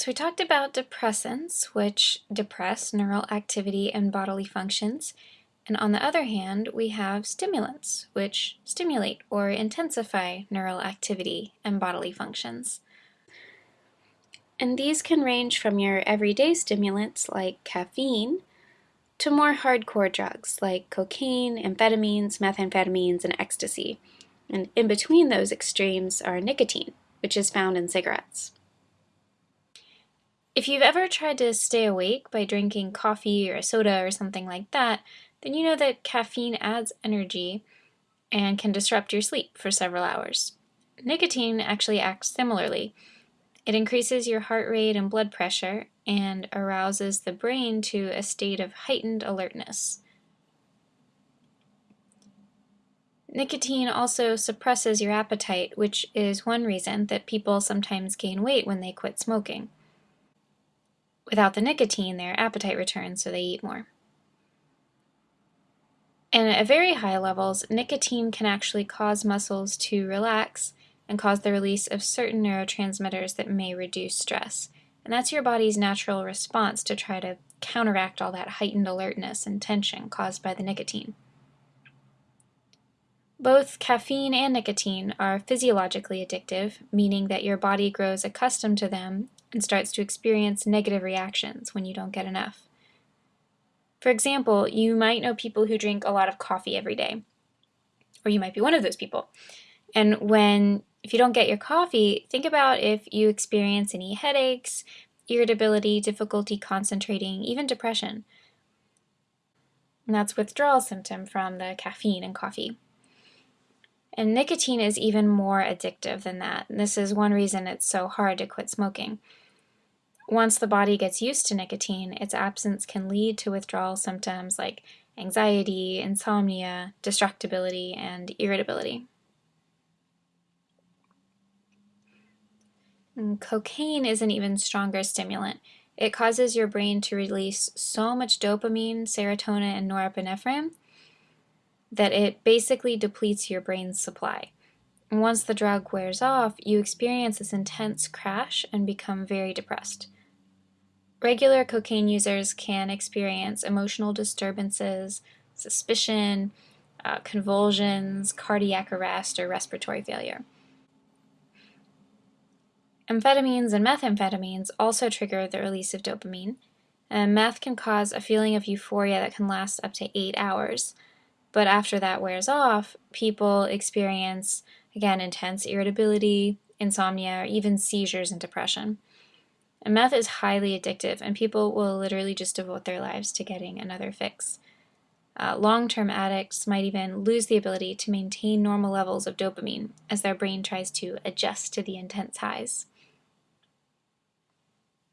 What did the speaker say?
So we talked about depressants, which depress neural activity and bodily functions. And on the other hand, we have stimulants, which stimulate or intensify neural activity and bodily functions. And these can range from your everyday stimulants like caffeine to more hardcore drugs like cocaine, amphetamines, methamphetamines, and ecstasy. And in between those extremes are nicotine, which is found in cigarettes. If you've ever tried to stay awake by drinking coffee or a soda or something like that, then you know that caffeine adds energy and can disrupt your sleep for several hours. Nicotine actually acts similarly. It increases your heart rate and blood pressure and arouses the brain to a state of heightened alertness. Nicotine also suppresses your appetite, which is one reason that people sometimes gain weight when they quit smoking. Without the nicotine, their appetite returns, so they eat more. And at very high levels, nicotine can actually cause muscles to relax and cause the release of certain neurotransmitters that may reduce stress. And that's your body's natural response to try to counteract all that heightened alertness and tension caused by the nicotine. Both caffeine and nicotine are physiologically addictive, meaning that your body grows accustomed to them and starts to experience negative reactions when you don't get enough. For example, you might know people who drink a lot of coffee every day, or you might be one of those people. And when, if you don't get your coffee, think about if you experience any headaches, irritability, difficulty concentrating, even depression. And that's withdrawal symptom from the caffeine and coffee. And nicotine is even more addictive than that. And this is one reason it's so hard to quit smoking. Once the body gets used to nicotine, its absence can lead to withdrawal symptoms like anxiety, insomnia, distractibility, and irritability. And cocaine is an even stronger stimulant. It causes your brain to release so much dopamine, serotonin, and norepinephrine that it basically depletes your brain's supply. Once the drug wears off, you experience this intense crash and become very depressed. Regular cocaine users can experience emotional disturbances, suspicion, uh, convulsions, cardiac arrest, or respiratory failure. Amphetamines and methamphetamines also trigger the release of dopamine, and meth can cause a feeling of euphoria that can last up to eight hours, but after that wears off, people experience, again, intense irritability, insomnia, or even seizures and depression. And meth is highly addictive, and people will literally just devote their lives to getting another fix. Uh, Long-term addicts might even lose the ability to maintain normal levels of dopamine as their brain tries to adjust to the intense highs.